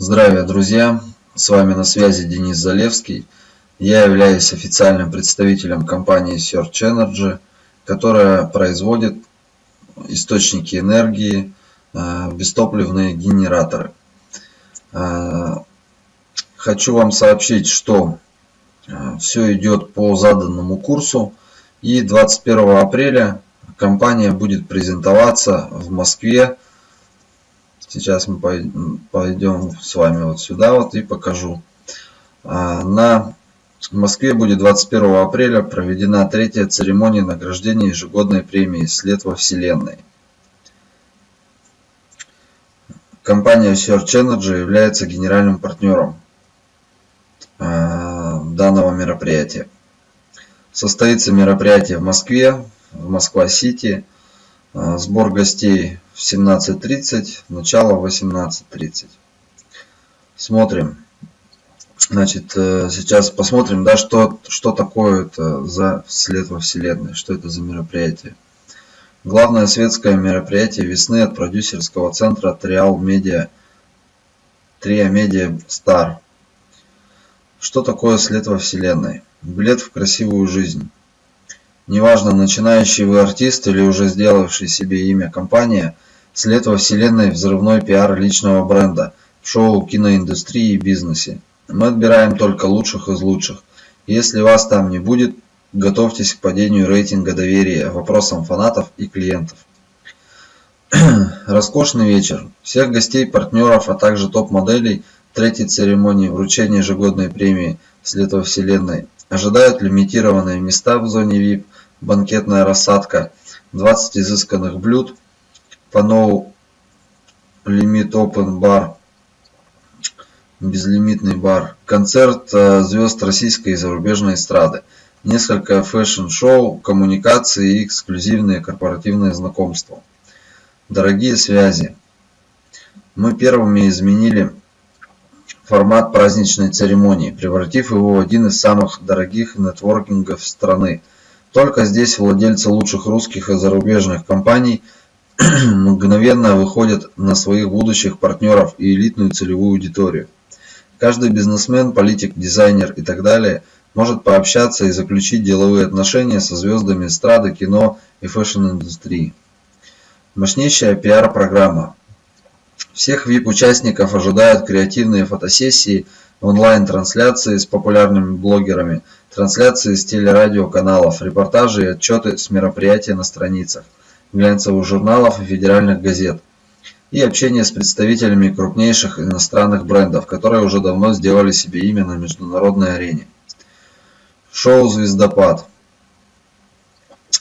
Здравия, друзья! С вами на связи Денис Залевский. Я являюсь официальным представителем компании Search Energy, которая производит источники энергии, э, бестопливные генераторы. Э, хочу вам сообщить, что э, все идет по заданному курсу. И 21 апреля компания будет презентоваться в Москве Сейчас мы пойдем с вами вот сюда вот и покажу. А, на Москве будет 21 апреля проведена третья церемония награждения ежегодной премии «След во Вселенной». Компания Search Energy является генеральным партнером а, данного мероприятия. Состоится мероприятие в Москве, в Москва-Сити. А, сбор гостей в 17.30, начало 18.30. Смотрим. Значит, э, сейчас посмотрим, да, что, что такое это за след во Вселенной, что это за мероприятие. Главное светское мероприятие весны от продюсерского центра Триал Медиа, Триа Медиа Стар. Что такое след во Вселенной? Билет в красивую жизнь. Неважно, начинающий вы артист или уже сделавший себе имя компания – След во вселенной взрывной пиар личного бренда в шоу, киноиндустрии и бизнесе. Мы отбираем только лучших из лучших. Если вас там не будет, готовьтесь к падению рейтинга доверия вопросам фанатов и клиентов. Роскошный вечер. Всех гостей, партнеров, а также топ-моделей третьей церемонии вручения ежегодной премии «След Вселенной» ожидают лимитированные места в зоне VIP, банкетная рассадка, 20 изысканных блюд – no limit open bar, безлимитный бар, концерт э, звезд российской и зарубежной эстрады, несколько фэшн-шоу, коммуникации и эксклюзивные корпоративные знакомства. Дорогие связи, мы первыми изменили формат праздничной церемонии, превратив его в один из самых дорогих нетворкингов страны. Только здесь владельцы лучших русских и зарубежных компаний – мгновенно выходят на своих будущих партнеров и элитную целевую аудиторию. Каждый бизнесмен, политик, дизайнер и так далее может пообщаться и заключить деловые отношения со звездами эстрады, кино и фэшн-индустрии. Мощнейшая пиар-программа. Всех VIP-участников ожидают креативные фотосессии, онлайн-трансляции с популярными блогерами, трансляции с телерадиоканалов, репортажи и отчеты с мероприятия на страницах глянцевых журналов и федеральных газет, и общение с представителями крупнейших иностранных брендов, которые уже давно сделали себе имя на международной арене. Шоу «Звездопад».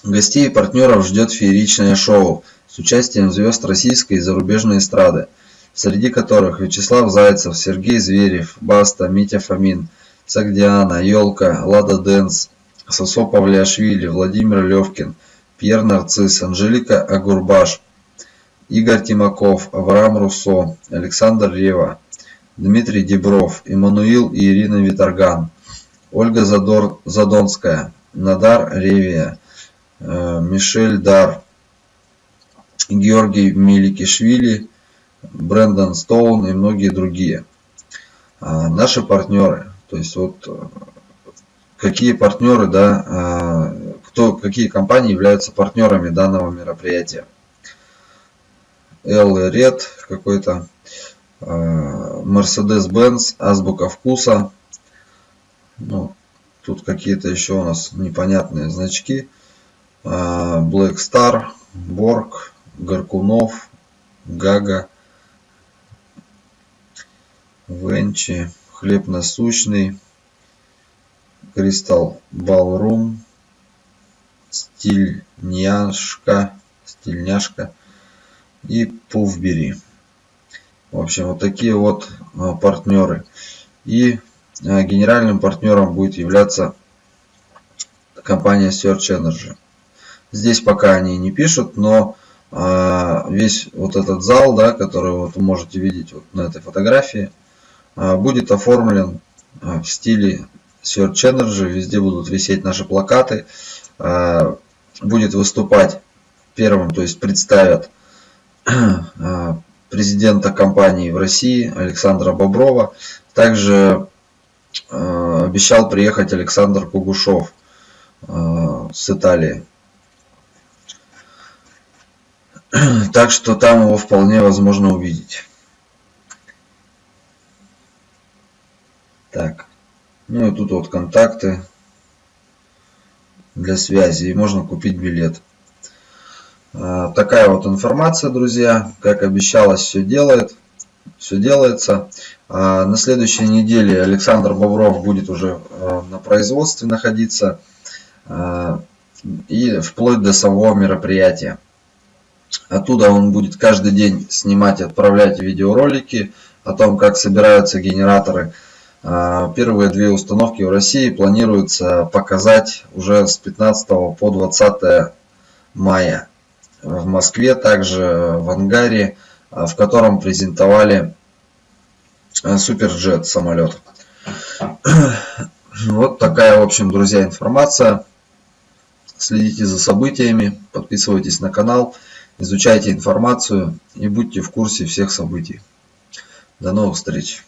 Гостей и партнеров ждет фееричное шоу участием звезд российской и зарубежной эстрады, среди которых Вячеслав Зайцев, Сергей Зверев, Баста, Митя Фомин, Сагдиана, Ёлка, Лада Дэнс, Сосо Павлиашвили, Владимир Левкин – Пьер Нарцисс, Анжелика Агурбаш, Игорь Тимаков, Авраам Руссо, Александр Рева, Дмитрий Дебров, Эммануил и Ирина Виторган, Ольга Задор, Задонская, Надар Ревия, э, Мишель Дар, Георгий Миликишвили, Брэндон Стоун и многие другие. А наши партнеры, то есть вот э, какие партнеры, да, а, кто, какие компании являются партнерами данного мероприятия. L Red какой-то, а, Mercedes-Benz, Азбука Вкуса. Ну, тут какие-то еще у нас непонятные значки. Black Star, Borg, Горкунов, Гага, Венчи, Хлеб насущный, Кристалл Ballroom, стильняшка, стильняшка и пуфбери. В общем, вот такие вот а, партнеры. И а, генеральным партнером будет являться компания Search Energy. Здесь пока они не пишут, но весь вот этот зал, да, который вот вы можете видеть вот на этой фотографии, будет оформлен в стиле Search Energy. Везде будут висеть наши плакаты. будет выступать первым, то есть представят, президента компании в России Александра Боброва. Также обещал приехать Александр Кугушев э, с Италии. Так что там его вполне возможно увидеть. Так. Ну и тут вот контакты для связи. И можно купить билет. А, такая вот информация, друзья. Как обещалось, все делает. Все делается. А, на следующей неделе Александр Бобров будет уже а, на производстве находиться. И вплоть до самого мероприятия. Оттуда он будет каждый день снимать и отправлять видеоролики о том, как собираются генераторы. Первые две установки в России планируется показать уже с 15 по 20 мая в Москве, также в ангаре, а, в котором презентовали а, Суперджет самолет. Вот такая, в общем, друзья, информация. Следите за событиями, подписывайтесь на канал, изучайте информацию и будьте в курсе всех событий. До новых встреч!